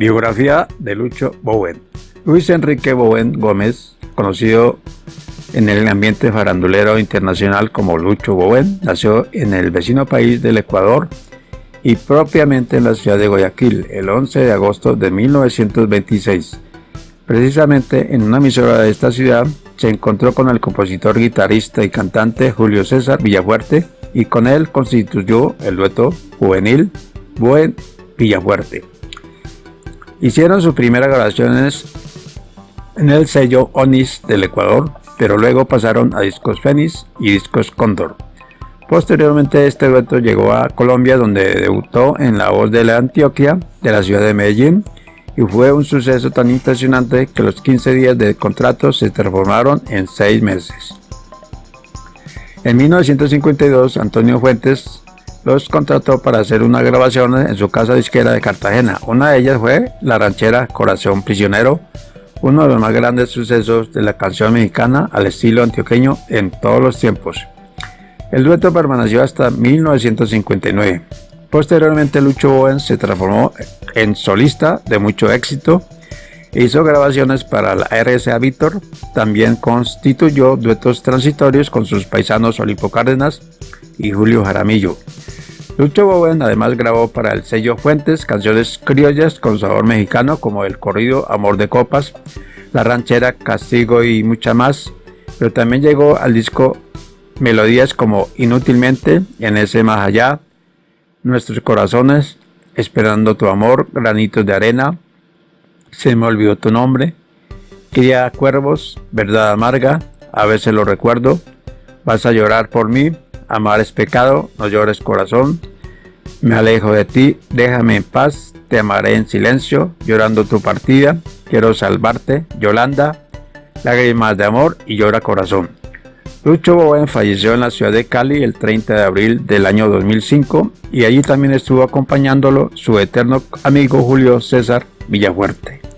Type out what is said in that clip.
Biografía de Lucho Bowen. Luis Enrique Bowen Gómez, conocido en el ambiente farandulero internacional como Lucho Bowen, nació en el vecino país del Ecuador y propiamente en la ciudad de Guayaquil el 11 de agosto de 1926. Precisamente en una emisora de esta ciudad se encontró con el compositor, guitarrista y cantante Julio César Villafuerte y con él constituyó el dueto juvenil Bowen Villafuerte. Hicieron sus primeras grabaciones en el sello Onis del Ecuador, pero luego pasaron a Discos Fénix y Discos Cóndor. Posteriormente este dueto llegó a Colombia donde debutó en La Voz de la Antioquia de la ciudad de Medellín y fue un suceso tan impresionante que los 15 días de contrato se transformaron en 6 meses. En 1952 Antonio Fuentes los contrató para hacer una grabación en su casa disquera de Cartagena. Una de ellas fue la ranchera Corazón Prisionero, uno de los más grandes sucesos de la canción mexicana al estilo antioqueño en todos los tiempos. El dueto permaneció hasta 1959. Posteriormente Lucho Bowen se transformó en solista de mucho éxito e hizo grabaciones para la RSA Víctor, también constituyó duetos transitorios con sus paisanos Olimpo Cárdenas y Julio Jaramillo. Lucho Bowen además grabó para el sello Fuentes canciones criollas con sabor mexicano como el corrido Amor de Copas, La Ranchera, Castigo y mucha más, pero también llegó al disco melodías como Inútilmente, En ese más allá, Nuestros corazones, Esperando tu amor, Granitos de arena, Se me olvidó tu nombre, Cría cuervos, Verdad amarga, A veces lo recuerdo, Vas a llorar por mí, Amar es pecado, no llores corazón. Me alejo de ti, déjame en paz, te amaré en silencio, llorando tu partida. Quiero salvarte, Yolanda, lágrimas de amor y llora corazón. Lucho Bowen falleció en la ciudad de Cali el 30 de abril del año 2005 y allí también estuvo acompañándolo su eterno amigo Julio César Villafuerte.